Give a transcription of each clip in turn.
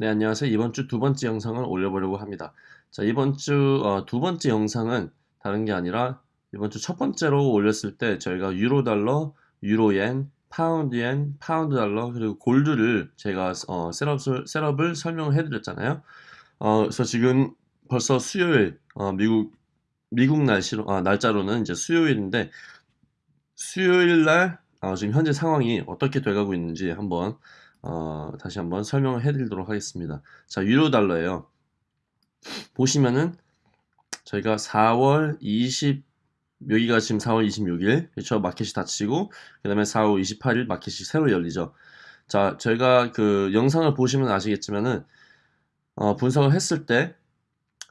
네, 안녕하세요. 이번 주 두 번째 영상을 올려보려고 합니다. 자, 이번 주 어, 두 번째 영상은 다른 게 아니라 이번 주 첫 번째로 올렸을 때 저희가 유로 달러, 유로 엔, 파운드 엔, 파운드 달러 그리고 골드를 제가 어, setup을, setup을 설명을 해드렸잖아요. 어, 그래서 지금 벌써 수요일 어, 미국 미국 날씨로 아, 날짜로는 이제 수요일인데 수요일 날 어, 지금 현재 상황이 어떻게 돼가고 있는지 한번 어, 다시 한번 설명을 해드리도록 하겠습니다. 자, 유로 달러예요. 보시면은 저희가 4월 20 여기가 지금 4월 26일 그렇죠 마켓이 닫히고 그 다음에 4월 28일 마켓이 새로 열리죠 자 저희가 그 영상을 보시면 아시겠지만은 어, 분석을 했을 때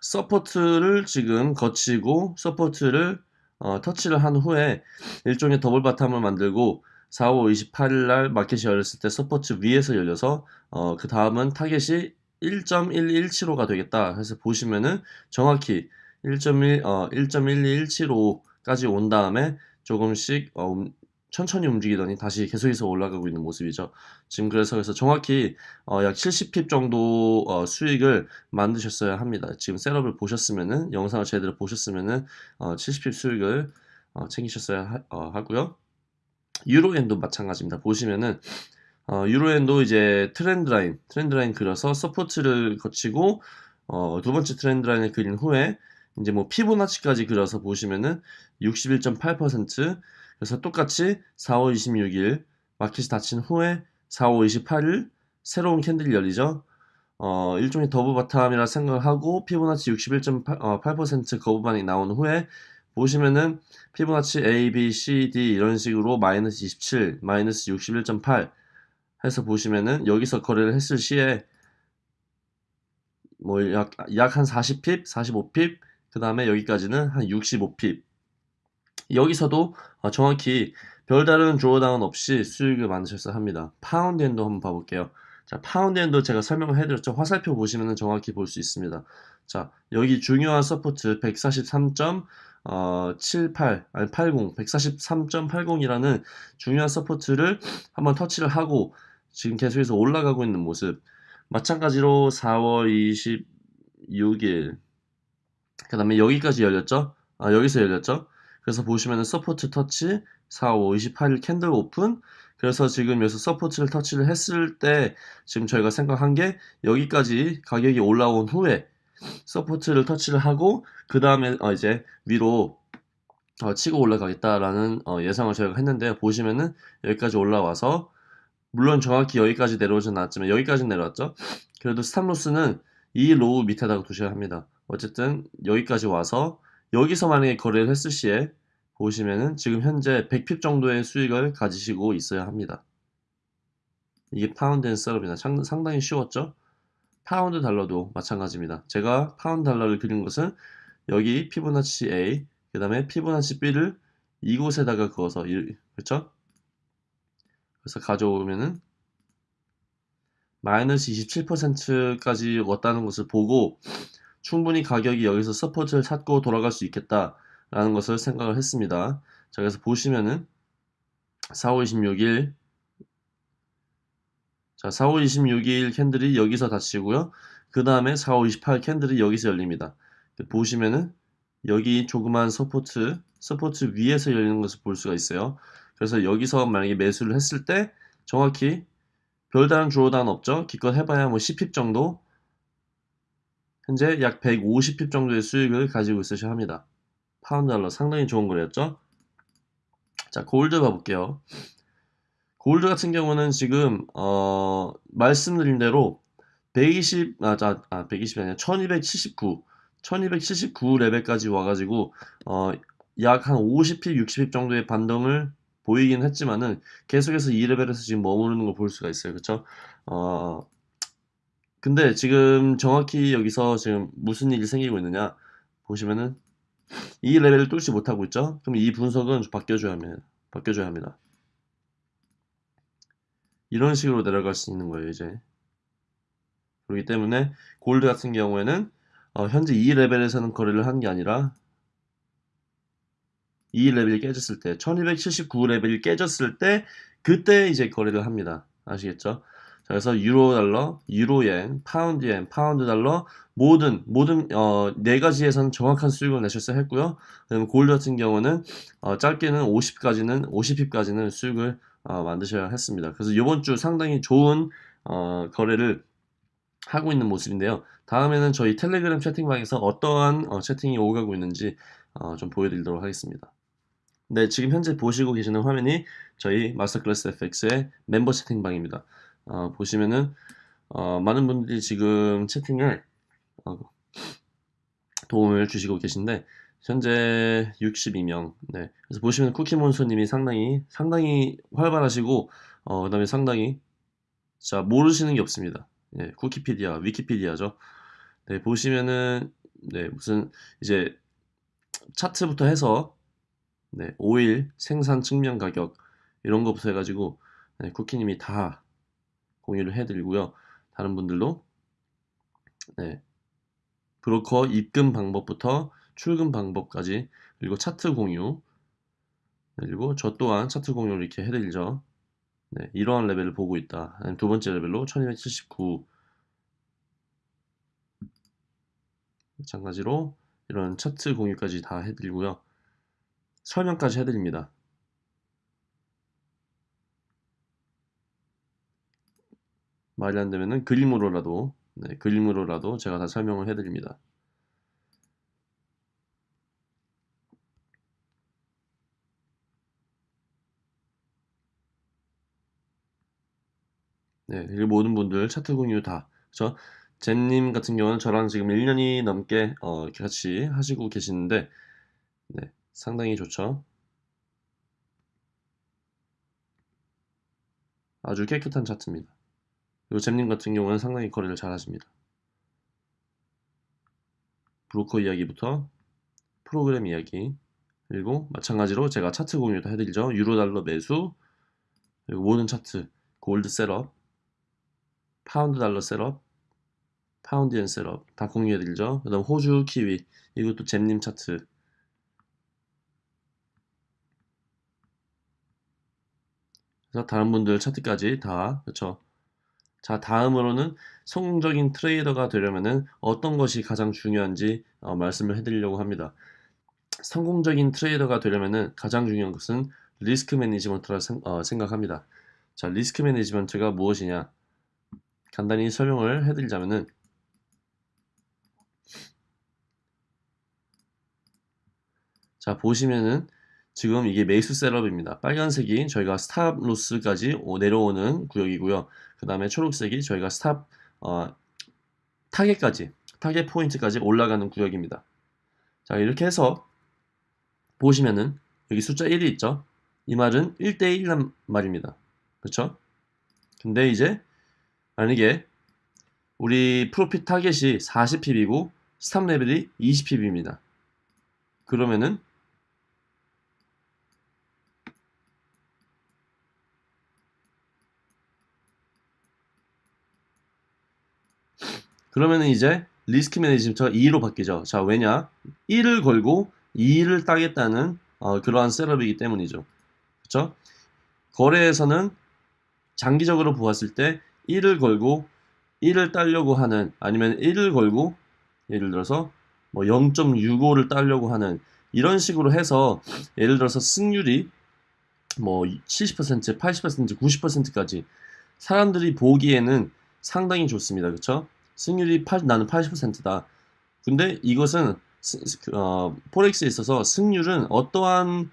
support를 지금 거치고 support를 어, 터치를 한 후에 일종의 double bottom을 만들고 4월 28일 날 마켓이 열렸을 때 support 위에서 열려서 어, 그 다음은 타겟이 1.1217호가 되겠다 해서 보시면은 정확히 1.1 어, 1.1217호까지 온 다음에 조금씩 어, 음, 천천히 움직이더니 다시 계속해서 올라가고 있는 모습이죠. 지금 그래서 그래서 정확히 어, 약 70 pip 정도 어, 수익을 만드셨어야 합니다. 지금 setup을 보셨으면은 영상을 제대로 보셨으면은 어, 70 pip 수익을 어, 챙기셨어야 하, 어, 하고요. 유로엔도 마찬가지입니다. 보시면은 어, 유로엔도 이제 trend line, trend line 그려서 support를 거치고 어, 두 번째 trend line을 그린 후에 이제 뭐 피보나치까지 그려서 보시면은 61.8% 그래서 똑같이 4월 26일 마켓이 닫힌 후에 4월 28일 새로운 candle이 열리죠. 어, 일종의 double bottom이라 생각을 하고 피보나치 61.8% 어, 거부반응이 나온 후에 보시면은 피보나치 A, B, C, D 이런 식으로 마이너스 27, 마이너스 61.8 해서 보시면은 여기서 거래를 했을 시에 뭐 약 약 한 40핍, 45핍, 그 다음에 여기까지는 한 65핍. 여기서도 어, 정확히 별다른 조어당은 없이 수익을 만드셨어야 합니다. 파운드엔도 한번 봐볼게요. 자, 파운드엔도 제가 설명을 해드렸죠. 화살표 보시면 정확히 볼 수 있습니다. 자, 여기 중요한 support 143. 어, 78, 아니 80, 143.80이라는 중요한 support를 한번 터치를 하고 지금 계속해서 올라가고 있는 모습. 마찬가지로 4월 26일, 그 다음에 여기까지 열렸죠? 아, 여기서 열렸죠? 그래서 보시면은 support 터치, 4월 28일 candle open, 그래서 지금 여기서 support를 터치를 했을 때 지금 저희가 생각한 게 여기까지 가격이 올라온 후에 support를 터치를 하고 그 다음에 어 이제 위로 어 치고 올라가겠다라는 어 예상을 저희가 했는데 보시면은 여기까지 올라와서 물론 정확히 여기까지 내려오진 않았지만 여기까지 내려왔죠. 그래도 stop loss는 이 low 밑에다가 두셔야 합니다. 어쨌든 여기까지 와서 여기서 만약에 거래를 했을 시에 보시면은 지금 현재 100 pip 정도의 수익을 가지시고 있어야 합니다. 이게 파운드엔 setup이나 상당히 쉬웠죠 파운드 달러도 마찬가지입니다. 제가 파운드 달러를 그린 것은 여기 피보나치 A, 그 다음에 피보나치 B를 이곳에다가 그어서 그렇죠? 그래서 가져오면은 마이너스 27%까지 왔다는 것을 보고 충분히 가격이 여기서 support를 찾고 돌아갈 수 있겠다라는 것을 생각을 했습니다. 자, 그래서 보시면은 4월 26일 자, 4월 26일 candle이 여기서 닫히고요. 그 다음에 4월 28일 candle이 여기서 열립니다. 보시면은 여기 조그만 support, support 위에서 열리는 것을 볼 수가 있어요. 그래서 여기서 만약에 매수를 했을 때 정확히 별다른 drawdown 없죠. 기껏 해봐야 뭐 10 pip 정도 현재 약 150 pip 정도의 수익을 가지고 있으셔야 합니다. 파운드 달러 상당히 좋은 거래였죠. 자, 골드 봐볼게요. 골드 같은 경우는 지금 어, 말씀드린 대로 120, 아, 아 120이 아니라 1279, 1279 레벨까지 와가지고 어, 약 한 50 pip, 60 pip 정도의 반등을 보이긴 했지만은 계속해서 이 레벨에서 지금 머무르는 걸 볼 수가 있어요. 그쵸? 어, 근데 지금 정확히 여기서 지금 무슨 일이 생기고 있느냐 보시면은 이 레벨을 뚫지 못하고 있죠? 그럼 이 분석은 바뀌어줘야 합니다. 바뀌어줘야 합니다. 이런 식으로 내려갈 수 있는 거예요 이제. 그렇기 때문에 골드 같은 경우에는 어, 현재 이 레벨에서는 거래를 한게 아니라 이 레벨이 깨졌을 때 1279 레벨이 깨졌을 때 그때 이제 거래를 합니다. 아시겠죠? 그래서 유로 달러, 유로엔, 파운드엔, 파운드 달러 모든 모든 어, 네 가지에서는 정확한 수익을 내셨어야 했고요. 그다음 골드 같은 경우는 어, 짧게는 50까지는 50핍까지는 수익을 어, 만드셔야 했습니다. 그래서 이번 주 상당히 좋은 어, 거래를 하고 있는 모습인데요. 다음에는 저희 텔레그램 채팅방에서 어떠한 어, 채팅이 오가고 있는지 어, 좀 보여드리도록 하겠습니다. 네, 지금 현재 보시고 계시는 화면이 저희 마스터클래스 FX의 멤버 채팅방입니다. 어, 보시면은 어, 많은 분들이 지금 채팅을 어, 도움을 주시고 계신데 현재 62명. 네. 그래서 보시면 쿠키몬스님이 상당히 상당히 활발하시고 어, 그다음에 상당히 자 모르시는 게 없습니다. 네, 쿠키피디아, 위키피디아죠. 네, 보시면은 네, 무슨 이제 차트부터 해서 네, 오일 생산 측면 가격 이런 것부터 해가지고 네, 쿠키님이 다 공유를 해드리고요. 다른 분들도 네, 브로커 입금 방법부터 출금 방법까지 그리고 차트 공유 그리고 저 또한 차트 공유를 이렇게 해드리죠. 네, 이러한 레벨을 보고 있다. 두 번째 레벨로 1279 마찬가지로 이런 차트 공유까지 다 해드리고요. 설명까지 해드립니다. 말이 안 되면은 그림으로라도 네, 그림으로라도 제가 다 설명을 해드립니다. 네, 이 모든 분들 차트 공유 다. 그죠? 젠님 같은 경우는 저랑 지금 1년이 넘게 어, 같이 하시고 계시는데, 네, 상당히 좋죠. 아주 깨끗한 차트입니다. 그리고 잼님 같은 경우는 상당히 거래를 잘 하십니다. 브로커 이야기부터 프로그램 이야기 그리고 마찬가지로 제가 차트 공유도 해드리죠. 유로 달러 매수 그리고 모든 차트 골드 setup 파운드 달러 setup 파운드엔 setup 다 공유해드리죠. 그 다음 호주 키위 이것도 잼님 차트 그래서 다른 분들 차트까지 다 그렇죠. 자 다음으로는 성공적인 트레이더가 되려면은 어떤 것이 가장 중요한지 어, 말씀을 해드리려고 합니다. 성공적인 트레이더가 되려면은 가장 중요한 것은 리스크 매니지먼트라 생, 어, 생각합니다. 자 리스크 매니지먼트가 무엇이냐 간단히 설명을 해드리자면은 자 보시면은 지금 이게 매수 setup입니다. 빨간색이 저희가 stop loss까지 내려오는 구역이고요. 그 다음에 초록색이 저희가 stop 어, target까지 target point까지 올라가는 구역입니다. 자 이렇게 해서 보시면은 여기 숫자 1이 있죠. 이 말은 1대1란 말입니다. 그렇죠? 근데 이제 만약에 우리 profit target이 40 pip이고 stop level이 20 pip입니다. 그러면은 그러면은 이제 risk management가 2로 바뀌죠. 자, 왜냐? 1을 걸고 2를 따겠다는 어, 그러한 setup이기 때문이죠. 그렇죠? 거래에서는 장기적으로 보았을 때 1을 걸고 1을 따려고 하는 아니면 1을 걸고 예를 들어서 뭐 0.65를 따려고 하는 이런 식으로 해서 예를 들어서 승률이 뭐 70%, 80%, 90%까지 사람들이 보기에는 상당히 좋습니다. 그렇죠? 승률이 8, 나는 80%다. 근데 이것은 그, 어, 포렉스에 있어서 승률은 어떠한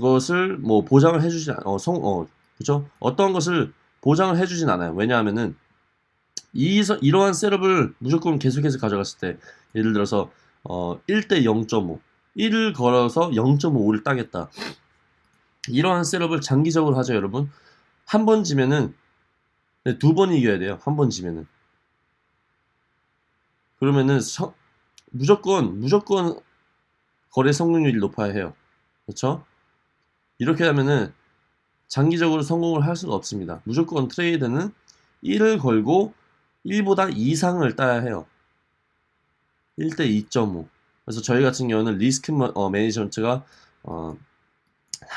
것을 뭐 보장을 해주지 어, 성, 어, 그죠? 어떠한 것을 보장을 해주진 않아요. 왜냐하면은 이, 이러한 셋업을 무조건 계속해서 가져갔을 때 예를 들어서 어, 1대 0.5 1을 걸어서 0.5를 따겠다. 이러한 셋업을 장기적으로 하죠, 여러분. 한 번 지면은 네, 두 번 이겨야 돼요. 한 번 지면은. 그러면은 서, 무조건 무조건 거래 성공률이 높아야 해요. 그렇죠? 이렇게 하면은 장기적으로 성공을 할 수가 없습니다. 무조건 trade는 1을 걸고 1보다 이상을 따야 해요. 1대 2.5. 그래서 저희 같은 경우는 리스크 어, management가 어,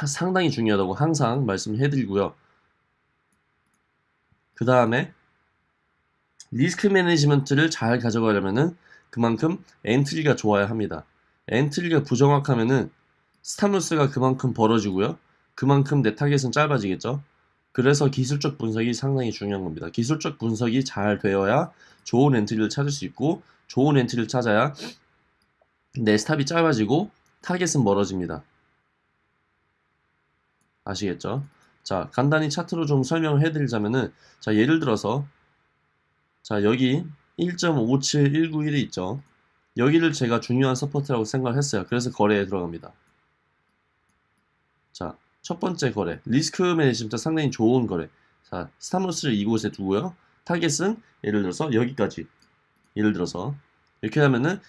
상당히 중요하다고 항상 말씀해 드리고요. 그 다음에 risk management를 잘 가져가려면은 그만큼 entry가 좋아야 합니다. entry가 부정확하면은 stop loss가 그만큼 벌어지고요. 그만큼 내 target은 짧아지겠죠. 그래서 기술적 분석이 상당히 중요한 겁니다. 기술적 분석이 잘 되어야 좋은 entry를 찾을 수 있고 좋은 entry를 찾아야 내 stop이 짧아지고 target은 멀어집니다. 아시겠죠? 자, 간단히 차트로 좀 설명을 해드리자면은 자, 예를 들어서 자, 여기 1.57191이 있죠. 여기를 제가 중요한 support라고 생각을 했어요. 그래서 거래에 들어갑니다. 자, 첫 번째 거래. risk management 상당히 좋은 거래. 자, stop loss를 이곳에 두고요. target은 예를 들어서 여기까지. 예를 들어서 이렇게 하면은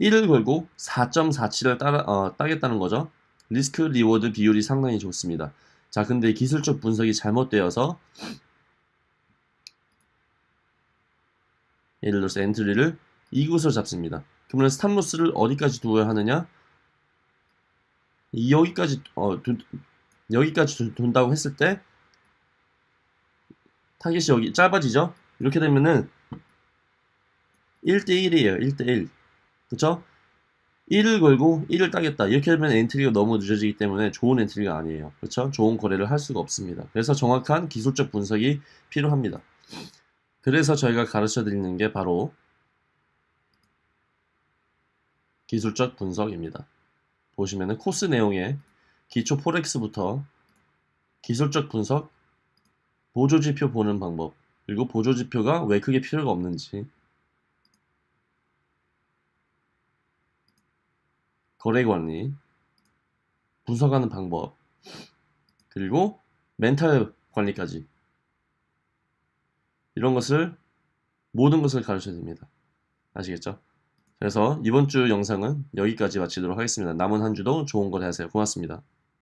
1을 걸고 4.47을 따라, 어, 따겠다는 거죠. risk reward 비율이 상당히 좋습니다. 자, 근데 기술적 분석이 잘못되어서 예를 들어서 entry를 이곳으로 잡습니다. 그러면 stop loss를 어디까지 두어야 하느냐? 여기까지 어, 두, 여기까지 둔- 둔다고 했을 때 타겟이 여기 짧아지죠? 이렇게 되면은 1대1이에요. 1대1. 그쵸? 1을 걸고 1을 따겠다. 이렇게 되면 entry가 너무 늦어지기 때문에 좋은 entry가 아니에요. 그렇죠? 좋은 거래를 할 수가 없습니다. 그래서 정확한 기술적 분석이 필요합니다. 그래서 저희가 가르쳐 드리는 게 바로 기술적 분석입니다. 보시면은 코스 내용에 기초 forex부터 기술적 분석, 보조지표 보는 방법, 그리고 보조지표가 왜 크게 필요가 없는지, 거래 관리, 분석하는 방법, 그리고 멘탈 관리까지 이런 것을 모든 것을 가르쳐야 됩니다. 아시겠죠? 그래서 이번 주 영상은 여기까지 마치도록 하겠습니다. 남은 한 주도 좋은 거래 하세요. 고맙습니다.